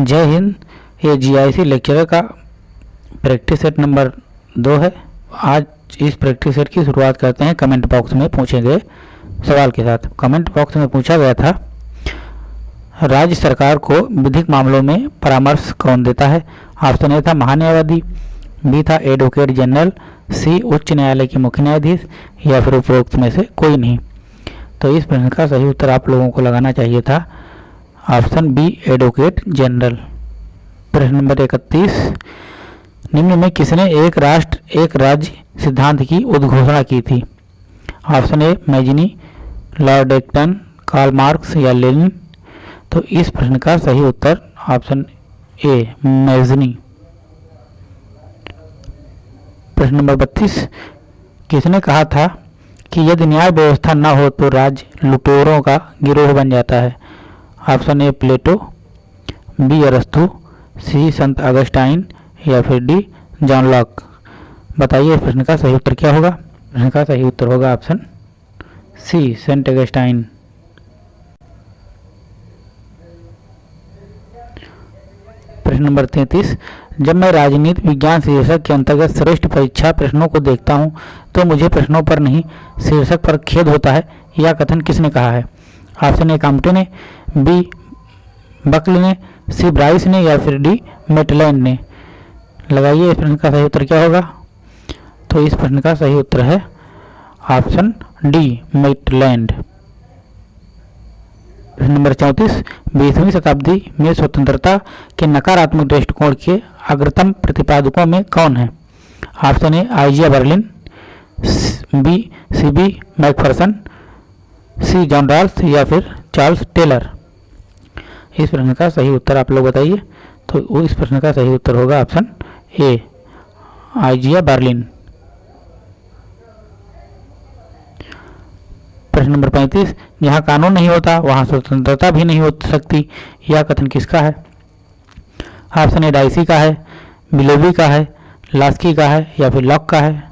जय हिंद, ये जीआईसी लेक्चर का प्रैक्टिस सेट नंबर दो है। आज इस प्रैक्टिस सेट की शुरुआत करते हैं कमेंट बॉक्स में पूछे गए सवाल के साथ। कमेंट बॉक्स में पूछा गया था, राज्य सरकार को विधिक मामलों में परामर्श कौन देता है? ऑप्शन ए था महान्यायवादी बी था एडवोकेट जनरल सी उच्च न्यायालय के मुख्य न्यायाधीश, या फिर उपरोक्त में से कोई नहीं। तो इस प्रश्न का सही उत्तर आप लोगों को लगाना चाहिए था। Option B, advocate general. प्रश्न नंबर इकतीस, निम्न में किसने एक राष्ट्र, एक राज्य सिद्धांत की उद्घोषणा की थी? Option A, Mazzini Lord Acton Karl Marx या लेनिन? तो इस प्रश्न का सही उत्तर ऑप्शन ए, मैजनी। प्रश्न नंबर बत्तीस, किसने कहा था कि यदि न्याय व्यवस्था न हो तो राज्य लुटेरों का गिरोह बन जाता है? ऑप्शन ए प्लेटो, बी अरस्तु, सी संत अगस्टाइन, या फिर डी जॉन लॉक। बताइए इस प्रश्न का सही उत्तर क्या होगा? प्रश्न का सही उत्तर होगा ऑप्शन सी, सेंट अगस्टाइन। प्रश्न नंबर तैंतीस, जब मैं राजनीति, विज्ञान, शीर्षक के अंतर्गत श्रेष्ठ परीक्षा प्रश्नों को देखता हूँ तो मुझे प्रश्नों पर नहीं, शीर्षक पर खेद होता है यह कथन किसने कहा है? ऑप्शन ए कामटे ने बी बकल ने सी ब्राइस ने या फिर डी मेटलैंड ने। लगाइए इस प्रश्न का सही उत्तर क्या होगा? तो इस प्रश्न का सही उत्तर है ऑप्शन डी मेटलैंड प्रश्न नंबर चौंतीस, बीसवीं शताब्दी में स्वतंत्रता के नकारात्मक दृष्टिकोण के अग्रतम प्रतिपादकों में कौन है? Option A, Isaiah Berlin B, C B Macpherson C John Rawls या फिर चार्ल्स टेलर। इस प्रश्न का सही उत्तर आप लोग बताइए। तो वो इस प्रश्न का सही उत्तर होगा ऑप्शन ए, आइजिया, बर्लिन। प्रश्न नंबर पैंतीस, जहाँ कानून नहीं होता, वहाँ स्वतंत्रता भी नहीं हो सकती। यह कथन किसका है? ऑप्शन ए, डाइसी का है, मिलोबी का है, लास्की का है या फिर लॉक का है।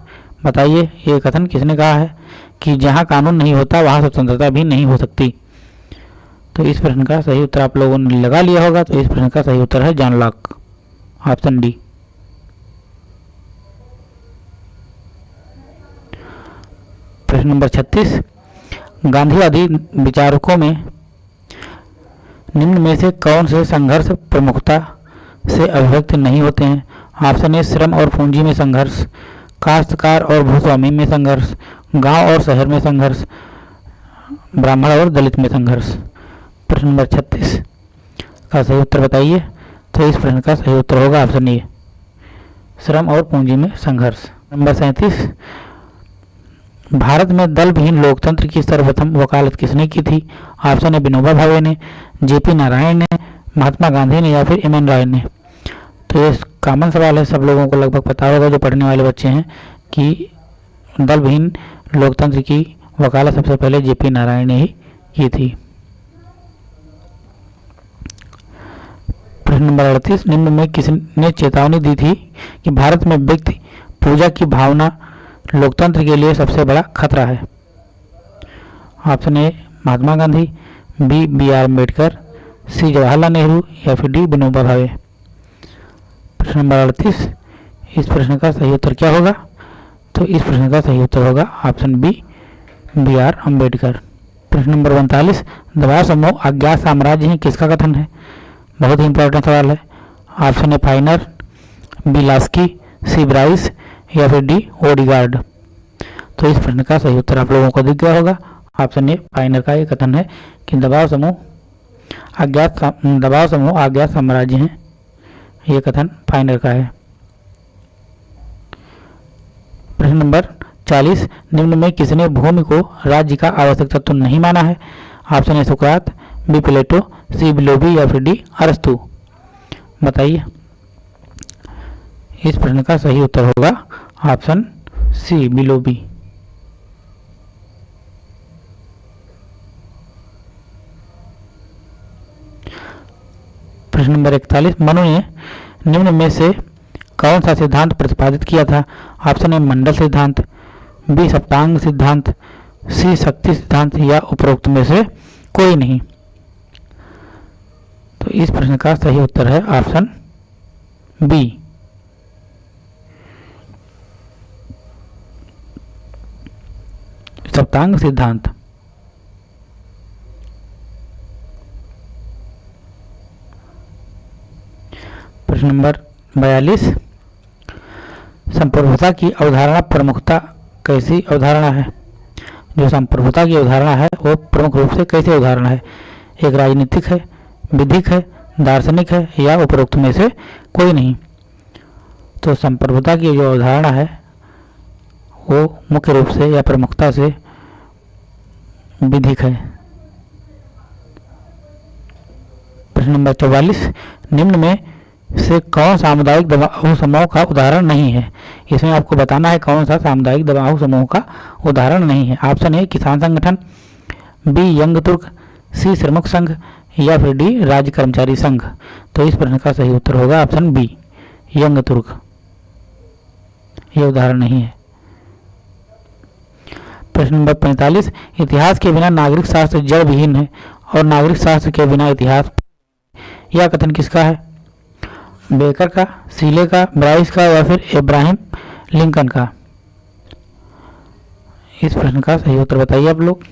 बताइए, ये कथन किसने कहा है? कि जहाँ कानून नहीं होता, वहाँ स्वतंत्रता भी नहीं हो सकती। तो इस प्रश्न का सही उत्तर आप लोगों ने लगा लिया होगा तो इस प्रश्न का सही उत्तर है जॉन लॉक ऑप्शन डी। प्रश्न नंबर छत्तीस। गांधीवादी विचारकों में निम्न में से कौन से संघर्ष प्रमुखता से अभिव्यक्त नहीं होते हैं? ऑप्शन ए, श्रम और पूंजी में संघर्ष। काश्तकार और भूस्वामी में संघर्ष, गाँव और शहर में संघर्ष, ब्राह्मण और दलित में संघर्ष। प्रश्न नंबर छत्तीस। का सही उत्तर बताइए? तो इस प्रश्न का सही उत्तर होगा ऑप्शन ए। श्रम और पूंजी में संघर्ष। नंबर सैंतीस। भारत में दल विहीन लोकतंत्र की सर्वप्रथम वकालत किसने की थी? ऑप्शन ए, विनोबा भावे ने, जेपी नारायण ने, महात्मा गांधी ने या फिर एम एन राय ने। तो ये कॉमन सवाल है, सब लोगों को लगभग पता होगा, जो पढ़ने वाले बच्चे हैं, कि दल लोकतंत्र की वकालत सबसे पहले जेपी नारायण ने ही की थी। प्रश्न नंबर अड़तीस, निम्न में किसने चेतावनी दी थी कि भारत में व्यक्ति पूजा की भावना लोकतंत्र के लिए सबसे बड़ा खतरा है? Option A, Mahatma Gandhi, B B R Ambedkar C, Jawaharlal Nehru या फिर डी विनोबा भावे प्रश्न नंबर अड़तीस, इस प्रश्न का सही उत्तर क्या होगा? तो इस प्रश्न का सही उत्तर होगा option B B R Ambedkar प्रश्न नंबर उनतालीस, दबाव समूह अज्ञात साम्राज्य ही किसका कथन है? बहुत ही इंपॉर्टेंट सवाल है। Option A Finer, B Laski, C Bryce, या फिर डी ओडिगार्ड। तो इस प्रश्न का सही उत्तर आप लोगों को दिख गया होगा। ऑप्शन ए फाइनर का ये कथन है कि दबाव समूह अज्ञात दबाव समूह अज्ञात साम्राज्य हैं। ये कथन फाइनर का है। प्रश्न नंबर 40 निम्न में किसने भूमि को राज्य का आवश्यक तत्व नहीं माना है? ऑप्शन ए सुकरात बी प्लेटो सी बिलोबी या फिर डी अरस्तु। बताइए। इस प्रश्न का सही उत्तर होगा ऑप्शन सी बिलोबी प्रश्न नंबर इकतालीस मनु ने निम्न में से कौन सा सिद्धांत प्रतिपादित किया था? ऑप्शन ए, मंडल सिद्धांत, बी, सप्तांग सिद्धांत, सी, शक्ति सिद्धांत या उपरोक्त में से कोई नहीं। तो इस प्रश्न का सही उत्तर है ऑप्शन बी। सप्तांग सिद्धांत प्रश्न नंबर बयालीस। संप्रभुता की अवधारणा प्रमुखता कैसी अवधारणा है? जो संप्रभुता की अवधारणा है, वो प्रमुख रूप से कैसी अवधारणा है? एक राजनीतिक है, विधिक है, दार्शनिक है, या उपरोक्त में से कोई नहीं? तो संप्रभुता की जो अवधारणा है, वो मुख्य रूप से या प्रमुखता से विधिक है। प्रश्न नंबर चौवालीस। निम्न में से कौन सामुदायिक दबाव समूह का उदाहरण नहीं है? इसमें आपको बताना है कौन सा सामुदायिक दबाव समूह का उदाहरण नहीं है। ऑप्शन ए किसान संगठन, बी यंग तुर्क, सी श्रमिक संघ या फिर डी राज्य कर्मचारी संघ। तो इस प्रश्न का सही उत्तर होगा ऑप्शन बी, यंग तुर्क। यह उदाहरण नहीं है। प्रश्न नंबर पैंतालीस, इतिहास के बिना नागरिक शास्त्र जड़ विहीन है और नागरिक शास्त्र के बिना इतिहास यह कथन किसका है? बेकर का, सीले का, ब्राइस का या फिर इब्राहिम लिंकन का? इस प्रश्न का सही उत्तर बताइए आप लोग।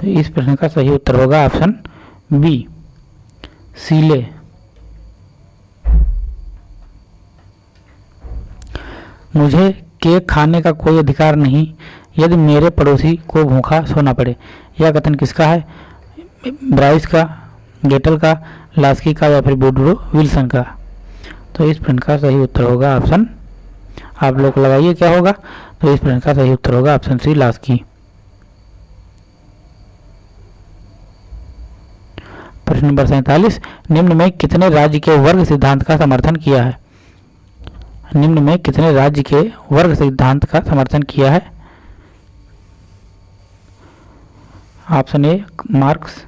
तो इस प्रश्न का सही उत्तर होगा ऑप्शन बी, सीले। मुझे केक खाने का कोई अधिकार नहीं, यदि मेरे पड़ोसी को भूखा सोना पड़े। यह कथन किसका है? ब्राइस का गेटल का लास्की का या फिर बुडरो विल्सन का। तो इस प्रश्न का सही उत्तर होगा ऑप्शन आप लोग लगाइए क्या होगा? तो इस प्रश्न का सही उत्तर होगा ऑप्शन सी लास्की प्रश्न नंबर सैतालीस, निम्न में कितने राज्य के वर्ग सिद्धांत का समर्थन किया है? निम्न में कितने राज्य के वर्ग सिद्धांत का समर्थन किया है? Option A Marx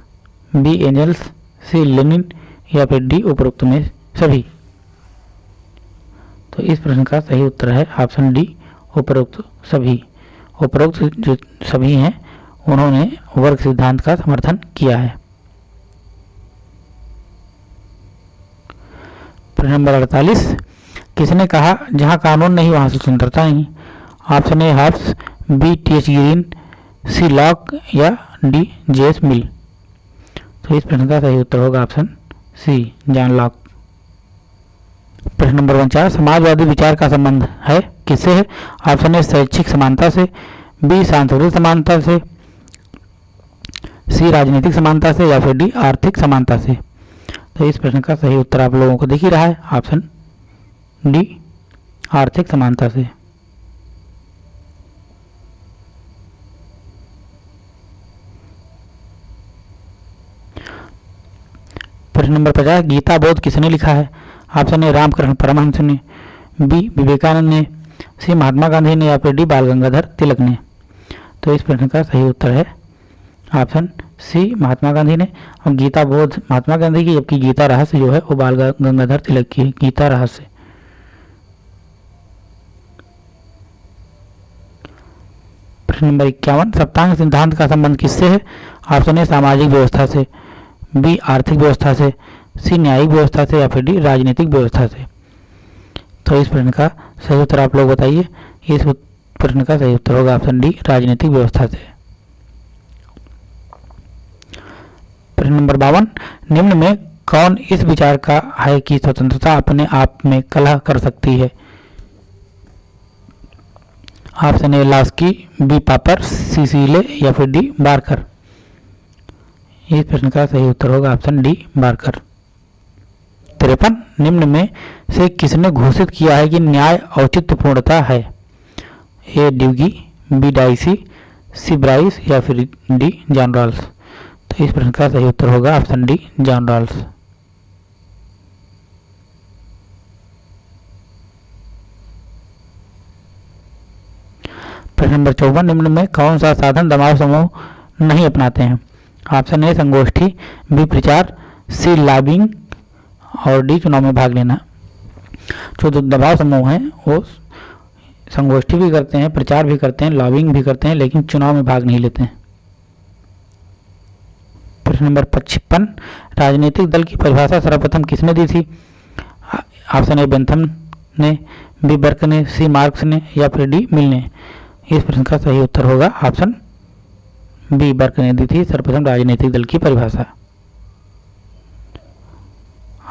B Engels C Lenin या फिर डी उपरोक्त में सभी। तो इस प्रश्न का सही उत्तर है ऑप्शन डी, उपरोक्त सभी। उपरोक्त जो सभी हैं, उन्होंने वर्ग सिद्धांत का समर्थन किया है। प्रश्न नंबर अड़तालीस, किसने कहा, जहाँ कानून नहीं, वहाँ स्वतंत्रता नहीं? Option A, Hobbes, B, T, H Green C, Locke या डी जे एस मिल। तो इस प्रश्न का सही उत्तर होगा ऑप्शन सी, जॉन लॉक प्रश्न नंबर उनचास, समाजवादी विचार का संबंध है, किससे है? ऑप्शन ए, शैक्षिक समानता से, बी सांस्कृतिक समानता से, सी, राजनीतिक समानता से, या फिर डी, आर्थिक समानता से। तो इस प्रश्न का सही उत्तर आप लोगों को दिख ही रहा है, ऑप्शन डी, आर्थिक समानता से। प्रश्न नंबर पचास, गीता बोध किसने लिखा है? ऑप्शन ए रामकृष्ण परमहंस ने, बी विवेकानंद ने, सी महात्मा गांधी ने या फिर डी बाल गंगाधर तिलक ने? तो इस प्रश्न का सही उत्तर है ऑप्शन सी महात्मा गांधी ने और गीता बोध महात्मा गांधी की, जबकि गीता रहस्य जो है वो बाल गंगाधर तिलक की गीता रहस्य। प्रश्न नंबर इक्यावन, सप्तांग सिद्धांत का संबंध किससे है? ऑप्शन ए सामाजिक व्यवस्था से। बी आर्थिक व्यवस्था से, सी न्यायिक व्यवस्था से या फिर डी राजनीतिक व्यवस्था से। तो इस प्रश्न का सही उत्तर आप लोग बताइए। इस प्रश्न का सही उत्तर होगा ऑप्शन डी, राजनीतिक व्यवस्था से। प्रश्न नंबर बावन, निम्न में कौन इस विचार का है कि स्वतंत्रता अपने आप में कलह कर सकती है? ऑप्शन ए, लास्की, बी, पापर, सी, सीले या फिर डी, बारकर। इस प्रश्न का सही उत्तर होगा ऑप्शन डी बारकर तिरपन, निम्न में से किसने घोषित किया है कि न्याय औचित्यपूर्णता है? A Duguit B Dicey C Bryce या फिर डी जॉन रॉल्स तो इस प्रश्न का सही उत्तर होगा ऑप्शन डी जॉन रॉल्स प्रश्न नंबर चौवन, निम्न में कौन सा साधन दबाव समूह नहीं अपनाते हैं? ऑप्शन ए संगोष्ठी बी प्रचार, सी लॉबिंग और डी चुनाव में भाग लेना। जो दबाव समूह हैं, वो संगोष्ठी भी करते हैं, प्रचार भी करते हैं लॉबिंग भी करते हैं, लेकिन चुनाव में भाग नहीं लेते हैं। प्रश्न नंबर पचपन, राजनीतिक दल की परिभाषा सर्वप्रथम किसने दी थी? ऑप्शन ए बेंथम ने, बी बर्क ने, सी मार्क्स ने या फिर डी मिल ने? इस प्रश्न का सही उत्तर होगा ऑप्शन बी बर्क ने दी थी, सर्वप्रथम राजनीतिक दल की परिभाषा।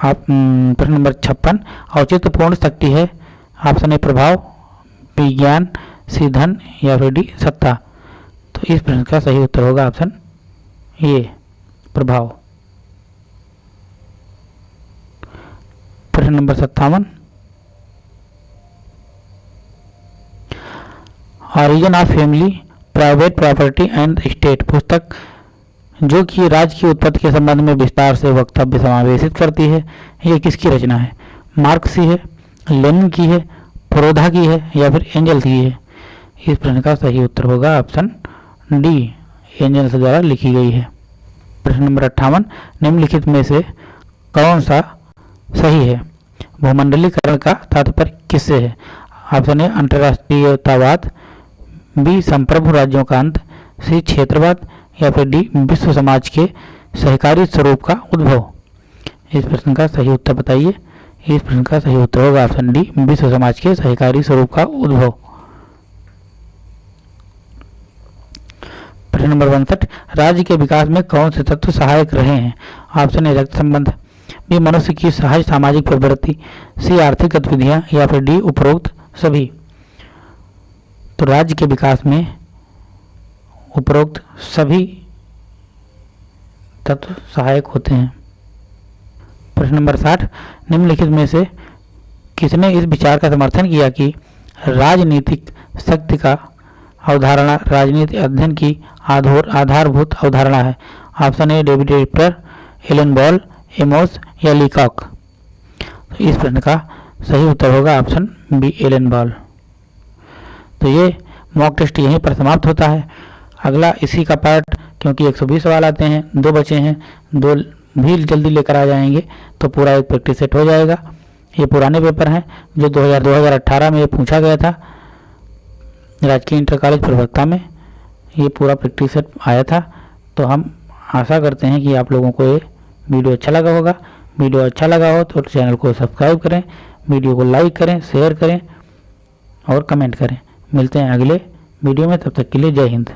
आप प्रश्न नंबर छप्पन, औचित्यपूर्ण शक्ति है ऑप्शन ए प्रभाव, विज्ञान सी धन या फिर डी, सत्ता। तो इस प्रश्न का सही उत्तर होगा ऑप्शन ए, प्रभाव। प्रश्न नंबर सत्तावन, origin of family private property and state पुस्तक, जो कि राज्य की उत्पत्ति के संबंध में विस्तार से वक्तव्य समावेशित करती है। ये किसकी रचना है? मार्क्स की है लेनिन की है प्रोधा की है, या फिर एंजल्स की है? इस प्रश्न का सही उत्तर होगा ऑप्शन डी, एंजल्स द्वारा लिखी गई है। प्रश्न नंबर अट्ठावन, निम्नलिखित में से कौन सा सही है? भूमंडलीकरण का तात्पर्य किससे है? ऑप्शन ए, अंतर्राष्ट्रीयतावाद बी संप्रभु राज्यों का अंत सी क्षेत्रवाद या फिर डी, विश्व समाज के सहकारी स्वरूप का उद्भव। इस प्रश्न का सही उत्तर बताइए। इस प्रश्न का सही उत्तर होगा ऑप्शन डी, विश्व समाज के सहकारी स्वरूप का उद्भव। प्रश्न नंबर उनसठ, राज्य के विकास में कौन से तत्व सहायक रहे हैं? ऑप्शन ए, रक्त संबंध, बी, मनुष्य की सहज सामाजिक प्रवृत्ति, सी, आर्थिक गतिविधियाँ या फिर डी, उपरोक्त सभी। तो राज्य के विकास में उपरोक्त सभी तत्व सहायक होते हैं। प्रश्न नंबर साठ, निम्नलिखित में से किसने इस विचार का समर्थन किया कि राजनीतिक शक्ति का अवधारणा, राजनीति अध्ययन की आधोर, आधारभूत अवधारणा है? Option A, David Apter, Allan Ball, Amos या लीकॉक? तो इस प्रश्न का सही उत्तर होगा ऑप्शन बी, एलन बॉल। तो ये मॉक टेस्ट यहीं पर समाप्त होता है। अगला इसी का पार्ट क्योंकि 120 सवाल आते हैं, दो बचे हैं, दो भी जल्दी लेकर आ जाएँगे तो पूरा एक प्रैक्टिस सेट हो जाएगा। ये पुराने पेपर हैं, जो 2000 2018 में ये पूछा गया था। राजकीय इंटर कॉलेज प्रवक्ता में ये पूरा प्रैक्टिस सेट आया था। तो हम आशा करते हैं कि आप लोगों को ये वीडियो अच्छा लगा होगा। वीडियो अच्छा लगा हो तो चैनल को सब्सक्राइब करें, वीडियो को लाइक करें शेयर करें और कमेंट करें। मिलते हैं अगले वीडियो में तब तक के लिए जय हिंद।